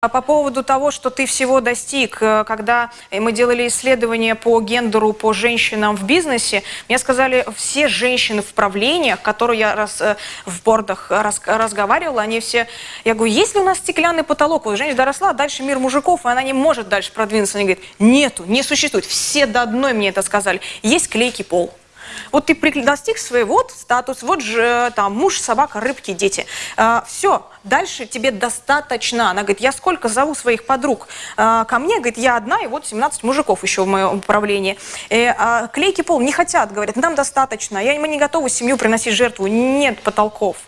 А по поводу того, что ты всего достиг, э, когда мы делали исследования по гендеру, по женщинам в бизнесе, мне сказали, все женщины в правлениях, которые я раз, э, в бордах раз, разговаривала, они все... Я говорю, есть ли у нас стеклянный потолок? Вот женщина доросла, дальше мир мужиков, и она не может дальше продвинуться. Они говорят, нету, не существует. Все до одной мне это сказали. Есть клейкий пол. Вот ты достиг своего, вот статус, вот же там муж, собака, рыбки, дети. А, все, дальше тебе достаточно. Она говорит, я сколько зову своих подруг а, ко мне, говорит, я одна, и вот 17 мужиков еще в моем управлении. И, а, клейкий пол не хотят, говорят, нам достаточно, я, мы не готовы семью приносить жертву, нет потолков.